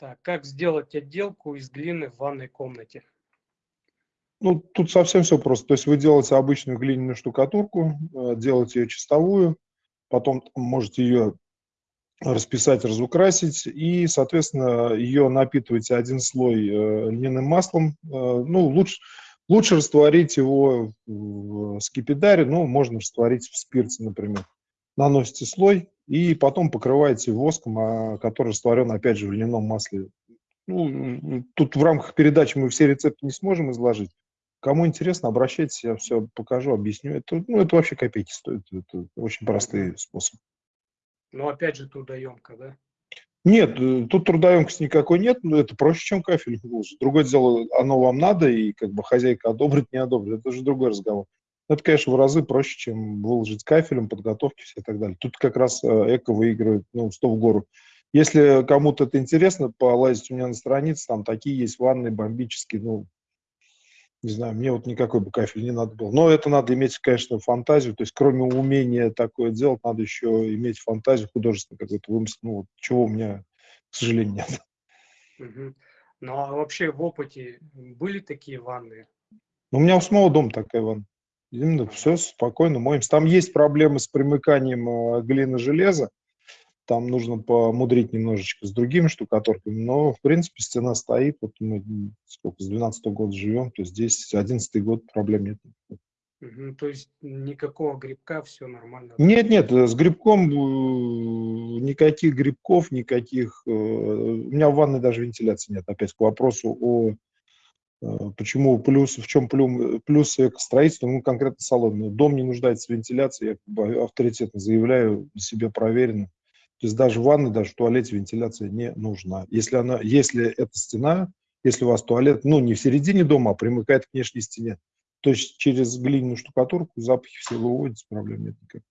Так, как сделать отделку из глины в ванной комнате? Ну, тут совсем все просто. То есть вы делаете обычную глиняную штукатурку, э, делаете ее чистовую, потом можете ее расписать, разукрасить, и, соответственно, ее напитываете один слой э, льняным маслом. Э, ну, лучше, лучше растворить его в скипидаре, ну, можно растворить в спирте, например. Наносите слой и потом покрываете воском, а, который растворен, опять же, в льняном масле. Ну, тут в рамках передачи мы все рецепты не сможем изложить. Кому интересно, обращайтесь, я все покажу, объясню. Это, ну, это вообще копейки стоит. Это очень простые способы. Но опять же трудоемко, да? Нет, э, тут трудоемкости никакой нет, но это проще, чем кафель выложить. Другое дело, оно вам надо, и как бы хозяйка одобрит, не одобрит, это уже другой разговор. Это, конечно, в разы проще, чем выложить кафелем, подготовки все и так далее. Тут как раз э, эко выигрывает, ну, 100 в гору. Если кому-то это интересно, полазить у меня на странице, там такие есть ванны бомбические, ну, не знаю, мне вот никакой бы кафель не надо было. Но это надо иметь, конечно, фантазию. То есть кроме умения такое делать, надо еще иметь фантазию художественную какой-то вымысел. Ну, вот, чего у меня, к сожалению, нет. Угу. Ну, а вообще в опыте были такие ванны? Ну, у меня у самого дома такая ванна. Именно все спокойно моемся. Там есть проблемы с примыканием э, глины железа там нужно помудрить немножечко с другими штукатурками, но, в принципе, стена стоит, вот мы сколько, с 12 -го года живем, то здесь 11 год проблем нет. Угу, то есть никакого грибка, все нормально? Нет, нет, с грибком э, никаких грибков, никаких... Э, у меня в ванной даже вентиляции нет, опять к вопросу о почему плюс, в чем плюс, плюс экостроительства, ну, конкретно салон. Дом не нуждается в вентиляции, я авторитетно заявляю, себе проверено. То есть даже в ванной, даже в туалете вентиляция не нужна. Если, она, если эта стена, если у вас туалет, ну, не в середине дома, а примыкает к внешней стене, то есть через глиняную штукатурку запахи все выводятся, проблем нет никаких.